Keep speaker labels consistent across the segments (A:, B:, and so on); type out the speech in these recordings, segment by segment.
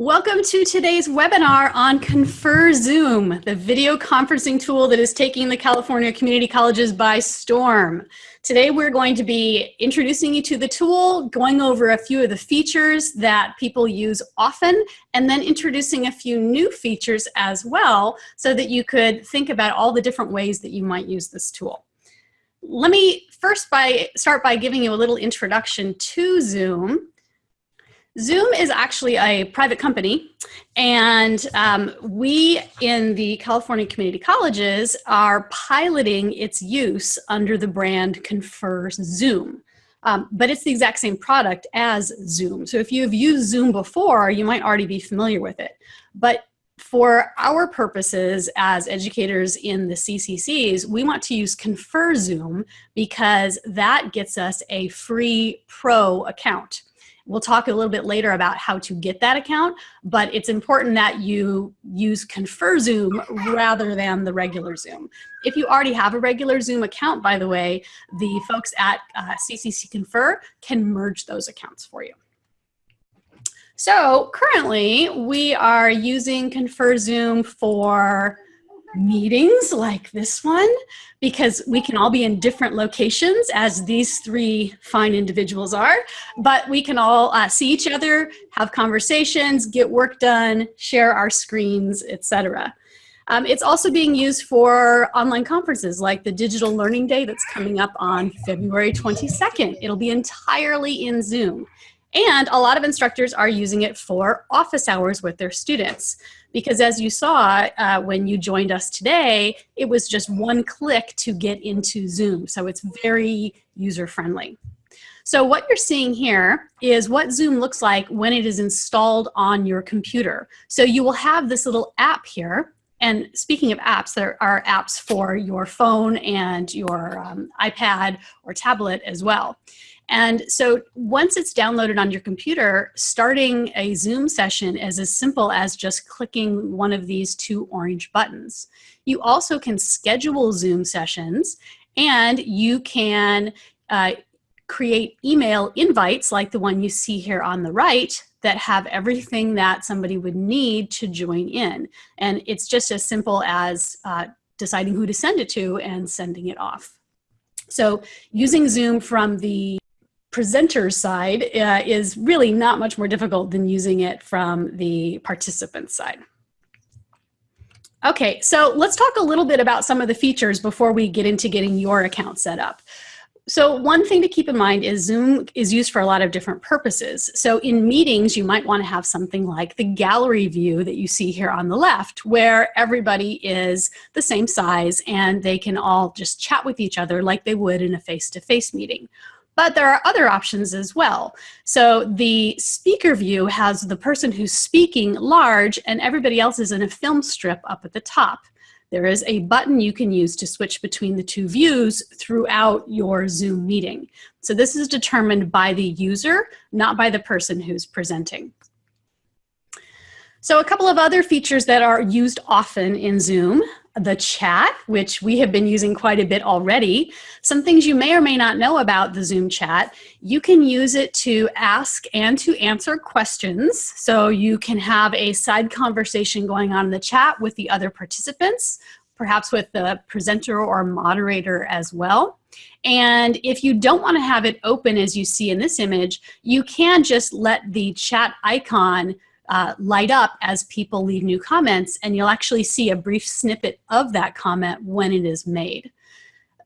A: Welcome to today's webinar on Confer Zoom, the video conferencing tool that is taking the California community colleges by storm. Today we're going to be introducing you to the tool, going over a few of the features that people use often, and then introducing a few new features as well so that you could think about all the different ways that you might use this tool. Let me first by, start by giving you a little introduction to Zoom. Zoom is actually a private company, and um, we in the California community colleges are piloting its use under the brand Confer Zoom. Um, but it's the exact same product as Zoom. So if you've used Zoom before, you might already be familiar with it. But for our purposes as educators in the CCCs, we want to use Confer Zoom because that gets us a free pro account. We'll talk a little bit later about how to get that account, but it's important that you use Confer Zoom rather than the regular Zoom. If you already have a regular Zoom account, by the way, the folks at uh, CCC Confer can merge those accounts for you. So currently we are using Confer Zoom for meetings like this one because we can all be in different locations as these three fine individuals are, but we can all uh, see each other, have conversations, get work done, share our screens, etc. Um, it's also being used for online conferences like the Digital Learning Day that's coming up on February 22nd. It'll be entirely in Zoom. And a lot of instructors are using it for office hours with their students. Because as you saw uh, when you joined us today, it was just one click to get into Zoom. So it's very user friendly. So what you're seeing here is what Zoom looks like when it is installed on your computer. So you will have this little app here. And speaking of apps, there are apps for your phone and your um, iPad or tablet as well. And so once it's downloaded on your computer, starting a Zoom session is as simple as just clicking one of these two orange buttons. You also can schedule Zoom sessions and you can uh, create email invites like the one you see here on the right that have everything that somebody would need to join in. And it's just as simple as uh, deciding who to send it to and sending it off. So using Zoom from the presenter side uh, is really not much more difficult than using it from the participant side. Okay, so let's talk a little bit about some of the features before we get into getting your account set up. So one thing to keep in mind is Zoom is used for a lot of different purposes. So in meetings, you might want to have something like the gallery view that you see here on the left, where everybody is the same size and they can all just chat with each other like they would in a face-to-face -face meeting. But there are other options as well. So the speaker view has the person who's speaking large and everybody else is in a film strip up at the top. There is a button you can use to switch between the two views throughout your Zoom meeting. So this is determined by the user, not by the person who's presenting. So a couple of other features that are used often in Zoom the chat, which we have been using quite a bit already. Some things you may or may not know about the Zoom chat. You can use it to ask and to answer questions. So you can have a side conversation going on in the chat with the other participants, perhaps with the presenter or moderator as well. And if you don't want to have it open as you see in this image, you can just let the chat icon uh, light up as people leave new comments and you'll actually see a brief snippet of that comment when it is made.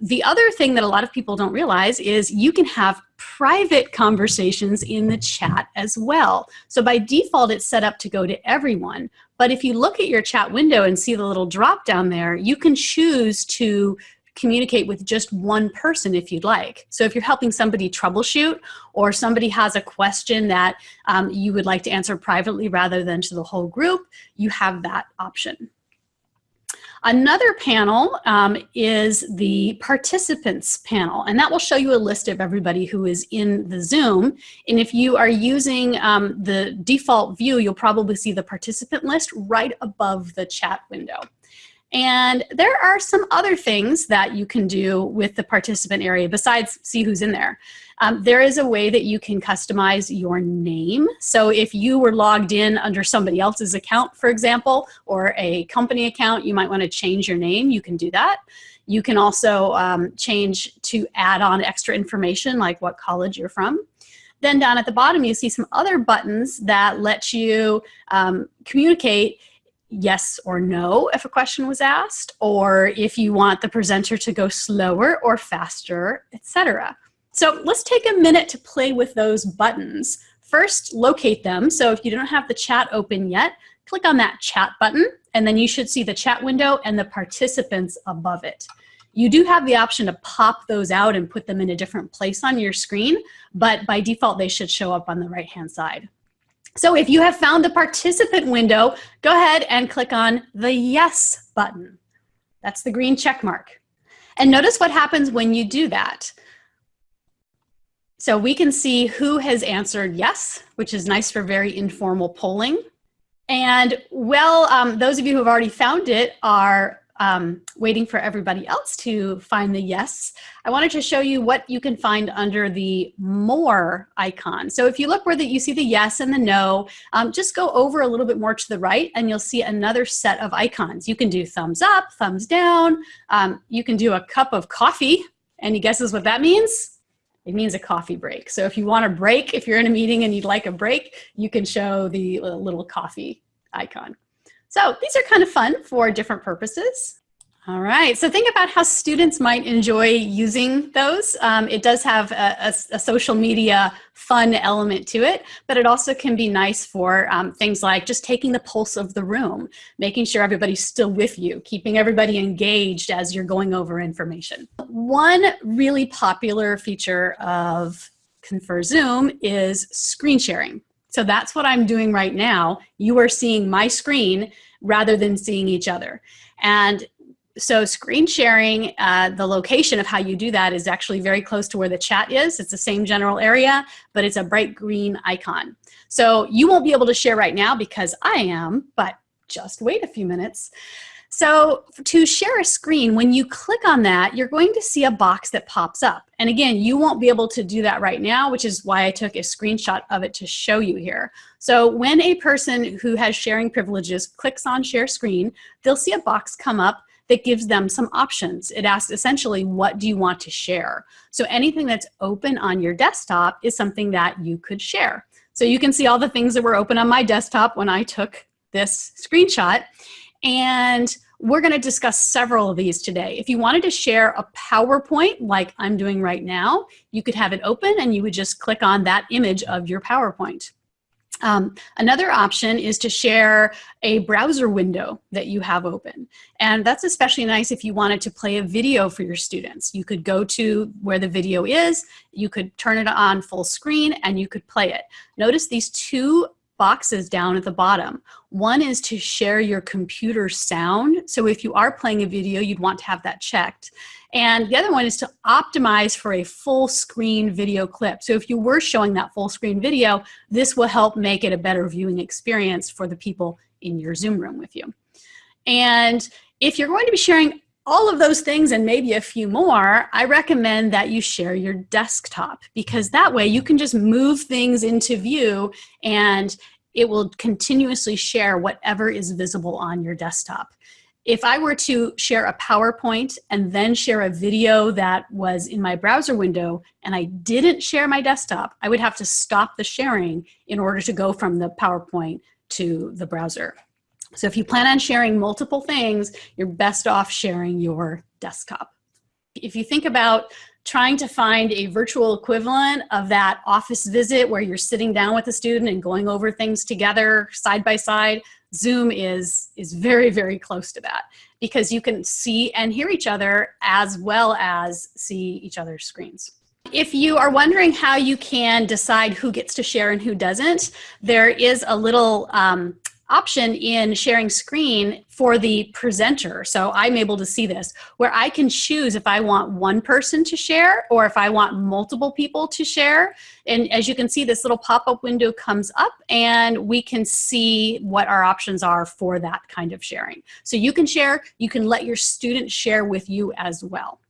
A: The other thing that a lot of people don't realize is you can have private conversations in the chat as well. So by default, it's set up to go to everyone. But if you look at your chat window and see the little drop down there, you can choose to communicate with just one person if you'd like. So if you're helping somebody troubleshoot or somebody has a question that um, you would like to answer privately rather than to the whole group, you have that option. Another panel um, is the participants panel, and that will show you a list of everybody who is in the Zoom. And if you are using um, the default view, you'll probably see the participant list right above the chat window. And there are some other things that you can do with the participant area besides see who's in there. Um, there is a way that you can customize your name. So if you were logged in under somebody else's account, for example, or a company account, you might want to change your name. You can do that. You can also um, change to add on extra information like what college you're from. Then down at the bottom, you see some other buttons that let you um, communicate yes or no if a question was asked, or if you want the presenter to go slower or faster, etc. So let's take a minute to play with those buttons. First, locate them. So if you don't have the chat open yet, click on that chat button, and then you should see the chat window and the participants above it. You do have the option to pop those out and put them in a different place on your screen, but by default, they should show up on the right-hand side. So if you have found the participant window, go ahead and click on the yes button. That's the green check mark. And notice what happens when you do that. So we can see who has answered yes, which is nice for very informal polling. And well, um, those of you who have already found it are um, waiting for everybody else to find the yes, I wanted to show you what you can find under the more icon. So if you look where the, you see the yes and the no, um, just go over a little bit more to the right and you'll see another set of icons. You can do thumbs up, thumbs down, um, you can do a cup of coffee. Any guesses what that means? It means a coffee break. So if you want a break, if you're in a meeting and you'd like a break, you can show the little coffee icon. So these are kind of fun for different purposes. All right, so think about how students might enjoy using those. Um, it does have a, a, a, social media fun element to it, but it also can be nice for um, things like just taking the pulse of the room, making sure everybody's still with you, keeping everybody engaged as you're going over information. One really popular feature of Confer Zoom is screen sharing. So that's what I'm doing right now. You are seeing my screen rather than seeing each other. And so screen sharing, uh, the location of how you do that is actually very close to where the chat is. It's the same general area, but it's a bright green icon. So you won't be able to share right now because I am, but just wait a few minutes. So to share a screen, when you click on that, you're going to see a box that pops up. And again, you won't be able to do that right now, which is why I took a screenshot of it to show you here. So when a person who has sharing privileges clicks on share screen, they'll see a box come up that gives them some options. It asks essentially, what do you want to share? So anything that's open on your desktop is something that you could share. So you can see all the things that were open on my desktop when I took this screenshot. And we're going to discuss several of these today. If you wanted to share a PowerPoint like I'm doing right now, you could have it open and you would just click on that image of your PowerPoint. Um, another option is to share a browser window that you have open. And that's especially nice if you wanted to play a video for your students. You could go to where the video is, you could turn it on full screen, and you could play it. Notice these two boxes down at the bottom. One is to share your computer sound. So if you are playing a video, you'd want to have that checked. And the other one is to optimize for a full screen video clip. So if you were showing that full screen video, this will help make it a better viewing experience for the people in your Zoom room with you. And if you're going to be sharing all of those things and maybe a few more, I recommend that you share your desktop because that way you can just move things into view and it will continuously share whatever is visible on your desktop. If I were to share a PowerPoint and then share a video that was in my browser window and I didn't share my desktop, I would have to stop the sharing in order to go from the PowerPoint to the browser. So if you plan on sharing multiple things, you're best off sharing your desktop. If you think about trying to find a virtual equivalent of that office visit where you're sitting down with a student and going over things together side by side, Zoom is, is very, very close to that because you can see and hear each other as well as see each other's screens. If you are wondering how you can decide who gets to share and who doesn't, there is a little um, option in sharing screen for the presenter. So I'm able to see this where I can choose if I want one person to share or if I want multiple people to share. And as you can see, this little pop-up window comes up and we can see what our options are for that kind of sharing. So you can share, you can let your students share with you as well.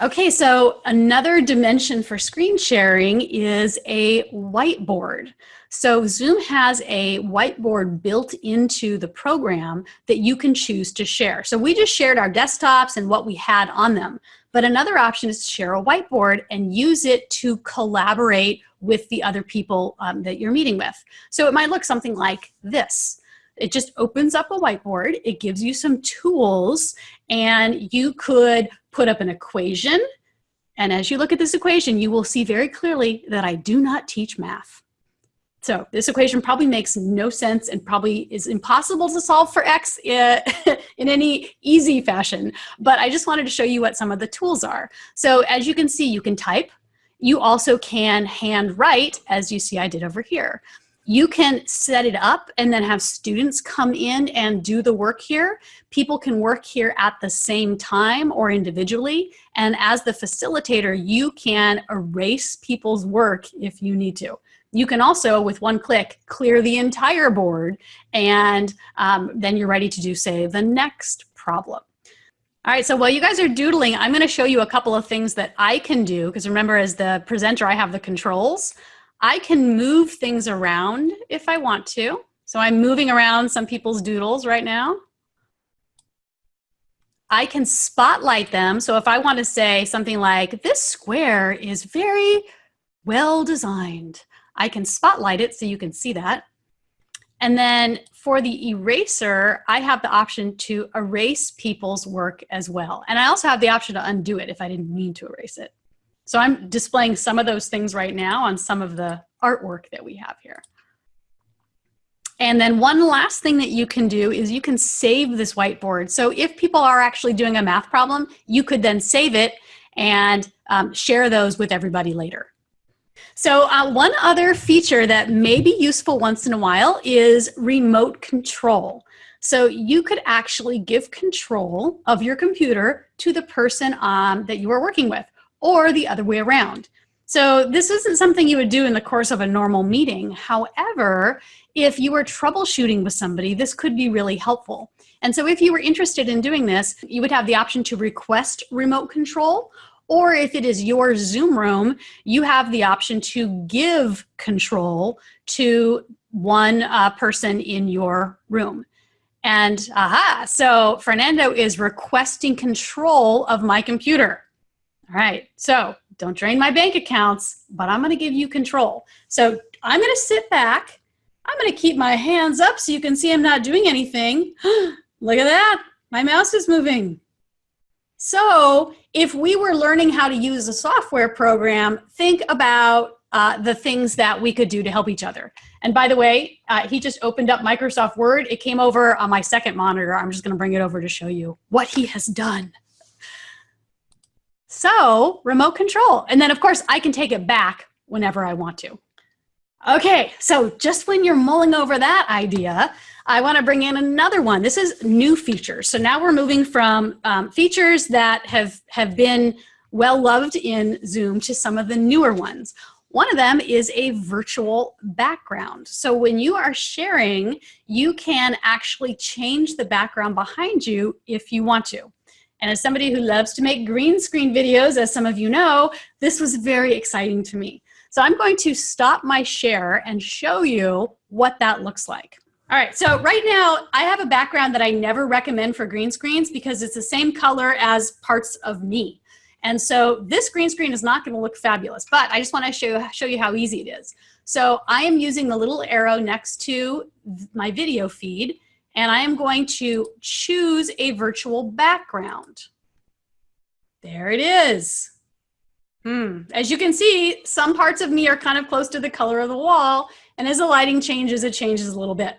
A: Okay, so another dimension for screen sharing is a whiteboard. So Zoom has a whiteboard built into the program that you can choose to share. So we just shared our desktops and what we had on them. But another option is to share a whiteboard and use it to collaborate with the other people um, that you're meeting with. So it might look something like this. It just opens up a whiteboard. It gives you some tools and you could put up an equation. And as you look at this equation, you will see very clearly that I do not teach math. So this equation probably makes no sense and probably is impossible to solve for x uh, in any easy fashion. But I just wanted to show you what some of the tools are. So as you can see, you can type. You also can hand write, as you see I did over here you can set it up and then have students come in and do the work here. People can work here at the same time or individually. And as the facilitator, you can erase people's work if you need to. You can also, with one click, clear the entire board and um, then you're ready to do, say, the next problem. All right, so while you guys are doodling, I'm gonna show you a couple of things that I can do, because remember, as the presenter, I have the controls. I can move things around if I want to. So I'm moving around some people's doodles right now. I can spotlight them. So if I want to say something like, this square is very well designed, I can spotlight it so you can see that. And then for the eraser, I have the option to erase people's work as well. And I also have the option to undo it if I didn't mean to erase it. So I'm displaying some of those things right now on some of the artwork that we have here. And then one last thing that you can do is you can save this whiteboard. So if people are actually doing a math problem, you could then save it and um, share those with everybody later. So uh, one other feature that may be useful once in a while is remote control. So you could actually give control of your computer to the person um, that you are working with or the other way around. So this isn't something you would do in the course of a normal meeting. However, if you were troubleshooting with somebody, this could be really helpful. And so if you were interested in doing this, you would have the option to request remote control, or if it is your Zoom room, you have the option to give control to one uh, person in your room. And aha, so Fernando is requesting control of my computer. All right, so don't drain my bank accounts, but I'm gonna give you control. So I'm gonna sit back. I'm gonna keep my hands up so you can see I'm not doing anything. Look at that, my mouse is moving. So if we were learning how to use a software program, think about uh, the things that we could do to help each other. And by the way, uh, he just opened up Microsoft Word. It came over on my second monitor. I'm just gonna bring it over to show you what he has done. So remote control. And then of course I can take it back whenever I want to. Okay, so just when you're mulling over that idea, I wanna bring in another one. This is new features. So now we're moving from um, features that have, have been well loved in Zoom to some of the newer ones. One of them is a virtual background. So when you are sharing, you can actually change the background behind you if you want to. And as somebody who loves to make green screen videos, as some of you know, this was very exciting to me. So I'm going to stop my share and show you what that looks like. All right, so right now I have a background that I never recommend for green screens because it's the same color as parts of me. And so this green screen is not gonna look fabulous, but I just wanna show, show you how easy it is. So I am using the little arrow next to my video feed and I am going to choose a virtual background. There it is. Hmm. As you can see, some parts of me are kind of close to the color of the wall, and as the lighting changes, it changes a little bit.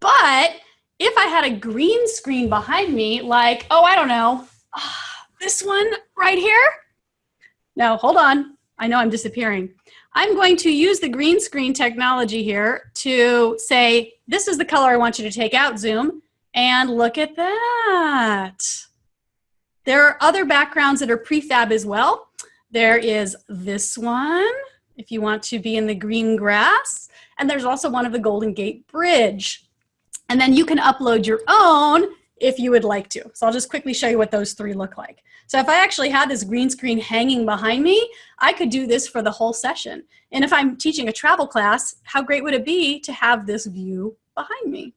A: But if I had a green screen behind me, like, oh, I don't know, this one right here. No, hold on. I know I'm disappearing. I'm going to use the green screen technology here to say, this is the color I want you to take out, Zoom, and look at that. There are other backgrounds that are prefab as well. There is this one, if you want to be in the green grass, and there's also one of the Golden Gate Bridge. And then you can upload your own if you would like to. So I'll just quickly show you what those three look like. So if I actually had this green screen hanging behind me, I could do this for the whole session. And if I'm teaching a travel class, how great would it be to have this view behind me?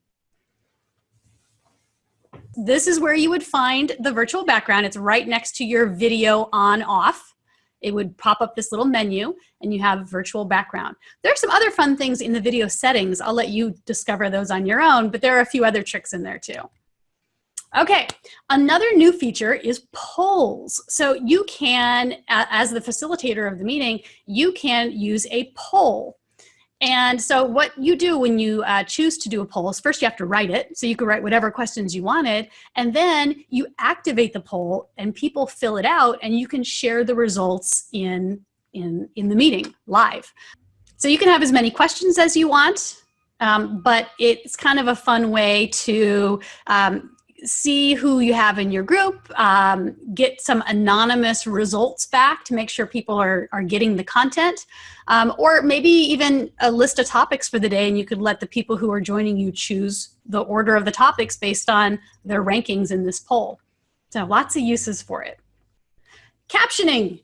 A: This is where you would find the virtual background. It's right next to your video on off. It would pop up this little menu and you have virtual background. There are some other fun things in the video settings. I'll let you discover those on your own, but there are a few other tricks in there too. Okay, another new feature is polls. So you can, as the facilitator of the meeting, you can use a poll. And so what you do when you uh, choose to do a poll is first you have to write it. So you can write whatever questions you wanted. And then you activate the poll and people fill it out and you can share the results in, in, in the meeting live. So you can have as many questions as you want, um, but it's kind of a fun way to um, see who you have in your group, um, get some anonymous results back to make sure people are, are getting the content, um, or maybe even a list of topics for the day and you could let the people who are joining you choose the order of the topics based on their rankings in this poll. So lots of uses for it. Captioning.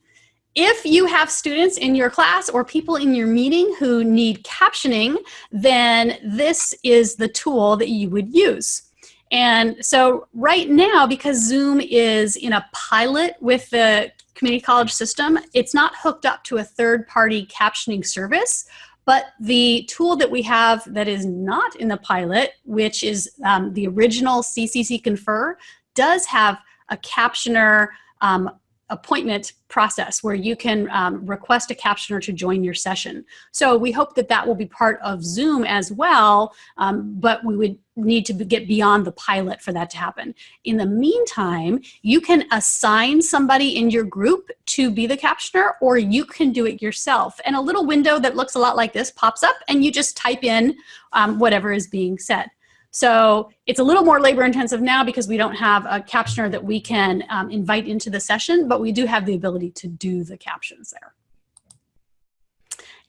A: If you have students in your class or people in your meeting who need captioning, then this is the tool that you would use. And so right now, because Zoom is in a pilot with the community college system, it's not hooked up to a third party captioning service, but the tool that we have that is not in the pilot, which is um, the original CCC Confer, does have a captioner um, appointment process where you can um, request a captioner to join your session. So we hope that that will be part of Zoom as well, um, but we would need to get beyond the pilot for that to happen. In the meantime, you can assign somebody in your group to be the captioner or you can do it yourself. And a little window that looks a lot like this pops up and you just type in um, whatever is being said. So it's a little more labor intensive now because we don't have a captioner that we can um, invite into the session, but we do have the ability to do the captions there.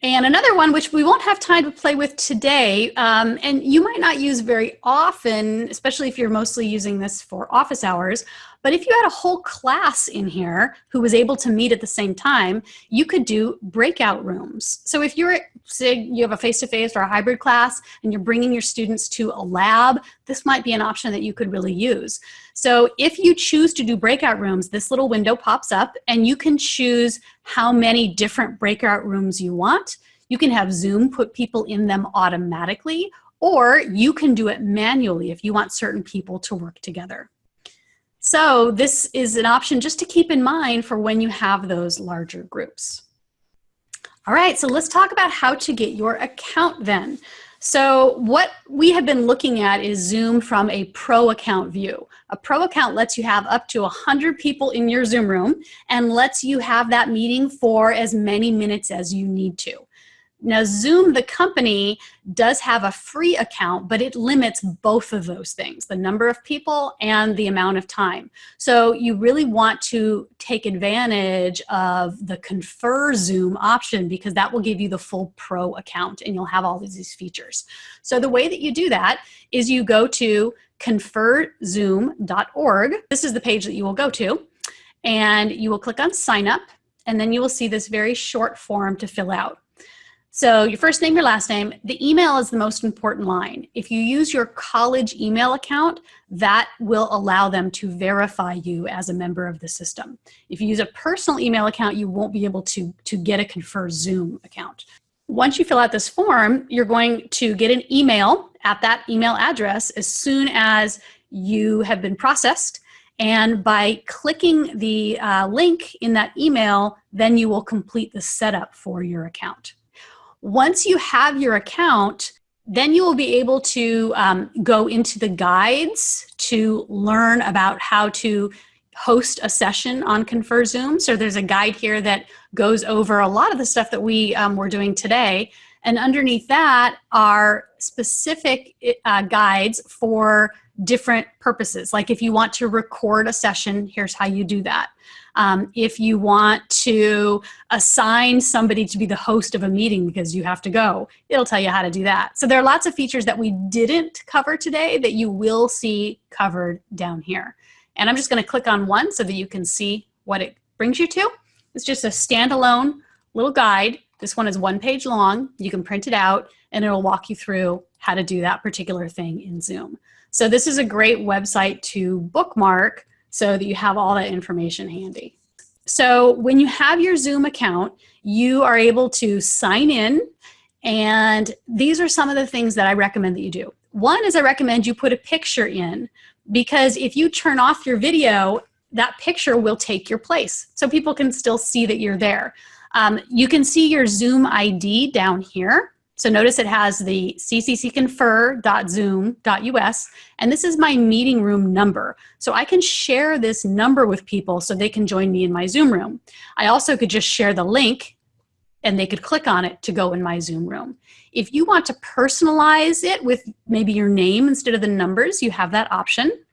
A: And another one, which we won't have time to play with today, um, and you might not use very often, especially if you're mostly using this for office hours, but if you had a whole class in here who was able to meet at the same time, you could do breakout rooms. So if you're, say you have a face-to-face -face or a hybrid class and you're bringing your students to a lab, this might be an option that you could really use. So if you choose to do breakout rooms, this little window pops up and you can choose how many different breakout rooms you want. You can have Zoom put people in them automatically, or you can do it manually if you want certain people to work together. So this is an option just to keep in mind for when you have those larger groups. All right, so let's talk about how to get your account then. So what we have been looking at is Zoom from a pro account view. A pro account lets you have up to 100 people in your Zoom room and lets you have that meeting for as many minutes as you need to. Now Zoom, the company, does have a free account, but it limits both of those things, the number of people and the amount of time. So you really want to take advantage of the Confer Zoom option because that will give you the full pro account and you'll have all of these features. So the way that you do that is you go to conferzoom.org. This is the page that you will go to and you will click on sign up and then you will see this very short form to fill out. So your first name, your last name, the email is the most important line. If you use your college email account, that will allow them to verify you as a member of the system. If you use a personal email account, you won't be able to, to get a Confer Zoom account. Once you fill out this form, you're going to get an email at that email address as soon as you have been processed. And by clicking the uh, link in that email, then you will complete the setup for your account. Once you have your account, then you will be able to um, go into the guides to learn about how to host a session on Confer Zoom. So there's a guide here that goes over a lot of the stuff that we um, were doing today. And underneath that are specific uh, guides for different purposes. Like if you want to record a session, here's how you do that. Um, if you want to assign somebody to be the host of a meeting because you have to go, it'll tell you how to do that. So there are lots of features that we didn't cover today that you will see covered down here. And I'm just gonna click on one so that you can see what it brings you to. It's just a standalone little guide. This one is one page long. You can print it out and it'll walk you through how to do that particular thing in Zoom. So this is a great website to bookmark so that you have all that information handy. So when you have your Zoom account, you are able to sign in and these are some of the things that I recommend that you do. One is I recommend you put a picture in because if you turn off your video, that picture will take your place. So people can still see that you're there. Um, you can see your Zoom ID down here. So notice it has the cccconfer.zoom.us, and this is my meeting room number. So I can share this number with people so they can join me in my Zoom room. I also could just share the link and they could click on it to go in my Zoom room. If you want to personalize it with maybe your name instead of the numbers, you have that option.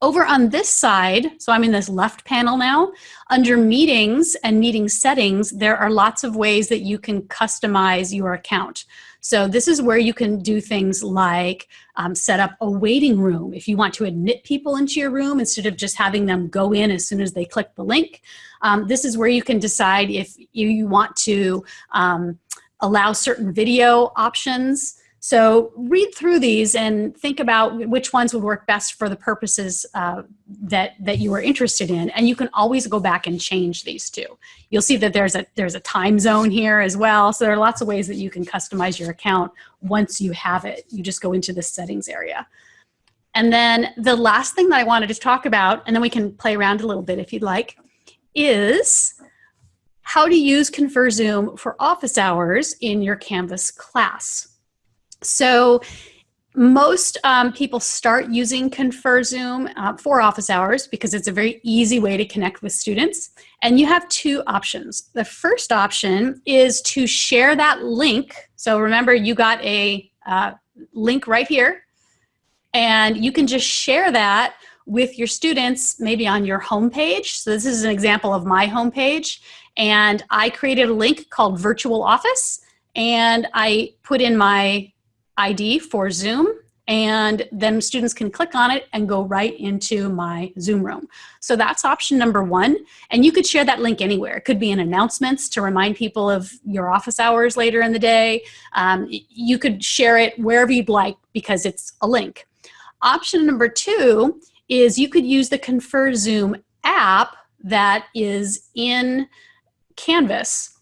A: Over on this side, so I'm in this left panel now, under meetings and meeting settings, there are lots of ways that you can customize your account. So this is where you can do things like um, set up a waiting room. If you want to admit people into your room instead of just having them go in as soon as they click the link. Um, this is where you can decide if you want to um, allow certain video options. So read through these and think about which ones would work best for the purposes uh, that, that you are interested in. And you can always go back and change these too. You'll see that there's a, there's a time zone here as well. So there are lots of ways that you can customize your account once you have it. You just go into the settings area. And then the last thing that I wanted to talk about, and then we can play around a little bit if you'd like, is how to use Confer Zoom for office hours in your Canvas class. So most um, people start using Confer Zoom uh, for office hours because it's a very easy way to connect with students. And you have two options. The first option is to share that link. So remember you got a uh, link right here and you can just share that with your students maybe on your homepage. So this is an example of my homepage and I created a link called virtual office and I put in my ID for Zoom and then students can click on it and go right into my Zoom room. So that's option number one. And you could share that link anywhere. It could be in announcements to remind people of your office hours later in the day. Um, you could share it wherever you'd like because it's a link. Option number two is you could use the Confer Zoom app that is in Canvas.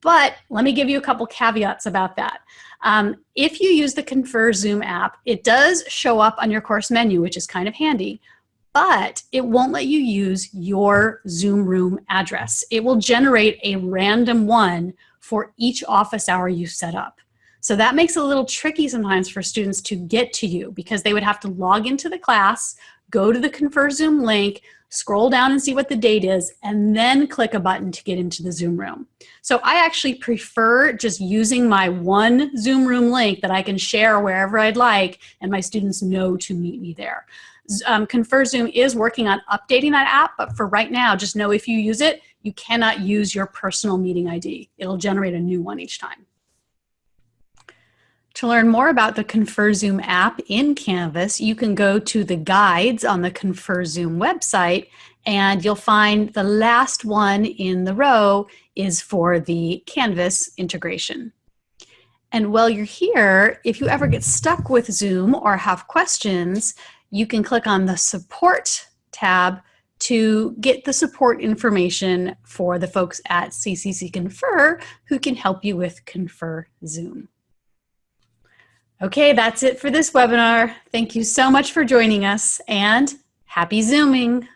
A: But let me give you a couple caveats about that. Um, if you use the Confer Zoom app, it does show up on your course menu, which is kind of handy, but it won't let you use your Zoom room address. It will generate a random one for each office hour you set up. So that makes it a little tricky sometimes for students to get to you because they would have to log into the class, go to the Confer Zoom link, scroll down and see what the date is, and then click a button to get into the Zoom room. So I actually prefer just using my one Zoom room link that I can share wherever I'd like, and my students know to meet me there. Um, Confer Zoom is working on updating that app, but for right now, just know if you use it, you cannot use your personal meeting ID. It'll generate a new one each time. To learn more about the Confer Zoom app in Canvas, you can go to the guides on the Confer Zoom website and you'll find the last one in the row is for the Canvas integration. And while you're here, if you ever get stuck with Zoom or have questions, you can click on the support tab to get the support information for the folks at CCC Confer who can help you with Confer Zoom. Okay, that's it for this webinar. Thank you so much for joining us and happy Zooming.